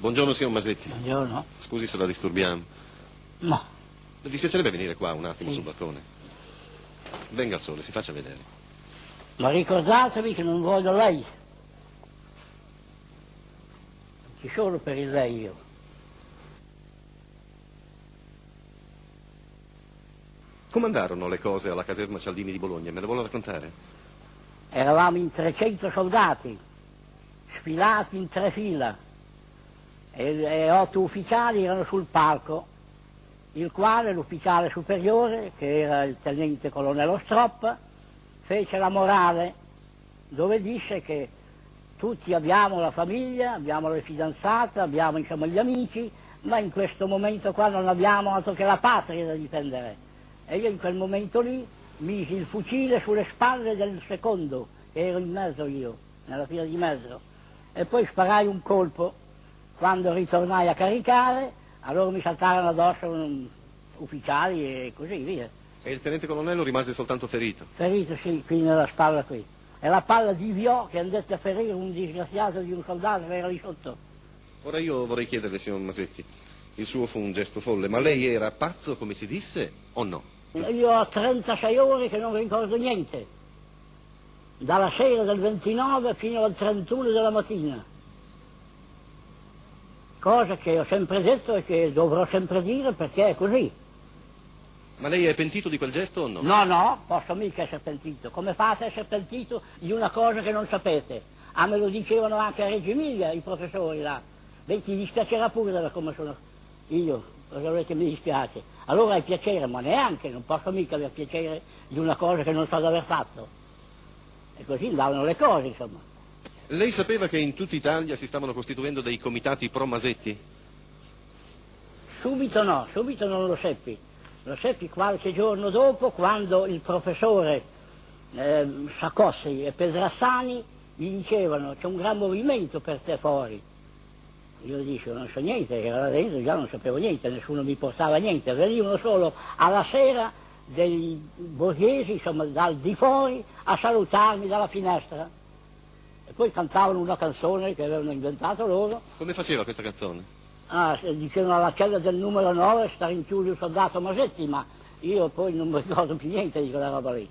Buongiorno, signor Masetti. Buongiorno. Scusi se la disturbiamo. No, Le dispiacerebbe venire qua un attimo Sì. sul balcone? Venga al sole, si faccia vedere. ma ricordatevi che non voglio lei. Ci sono per il lei io. Come andarono le cose alla caserma Cialdini di Bologna? Me le vuole raccontare? Eravamo in 300 soldati, sfilati in tre fila, e, e otto ufficiali erano sul palco, il quale l'ufficiale superiore, che era il tenente colonnello Stroppa, fece la morale, dove disse che tutti abbiamo la famiglia, abbiamo le fidanzate, abbiamo insomma gli amici, ma in questo momento qua non abbiamo altro che la patria da difendere. E io in quel momento lì misi il fucile sulle spalle del secondo, che ero in mezzo io, nella fila di mezzo, e poi sparai un colpo. Quando ritornai a caricare, allora mi saltarono addosso ufficiali e così via. E il tenente colonnello rimase soltanto ferito. Ferito sì, qui nella spalla qui. E la palla diviò che andette a ferire un disgraziato di un soldato che era lì sotto. Ora io vorrei chiederle, signor Masetti, il suo fu un gesto folle, ma lei era pazzo, come si disse, o no? Io ho 36 ore che non ricordo niente, dalla sera del 29 fino al 31 della mattina. Cosa che ho sempre detto e che dovrò sempre dire perché è così. Ma lei è pentito di quel gesto o no? No, no, posso mica essere pentito. Come fate a essere pentito di una cosa che non sapete? Ah, me lo dicevano anche a Reggio Emilia i professori là. Beh, ti dispiacerà pure da come sono io, cosa volete che mi dispiace? Allora hai piacere, ma neanche, non posso mica aver piacere di una cosa che non so di aver fatto. E così andavano le cose, insomma. Lei sapeva che in tutta Italia si stavano costituendo dei comitati pro Masetti? Subito no, subito non lo seppi. Lo seppi qualche giorno dopo quando il professore eh, Sacossi e Pedrassani gli dicevano c'è un gran movimento per te fuori. Io dicevo non so niente, era là dentro, già non sapevo niente, nessuno mi portava niente, venivano solo alla sera dei borghesi, insomma, dal di fuori a salutarmi dalla finestra. E poi cantavano una canzone che avevano inventato loro, Come faceva questa canzone? Ah, dicevano alla cella del numero 9 sta rinchiuso il soldato Masetti, ma io poi non mi ricordo più niente di quella roba lì.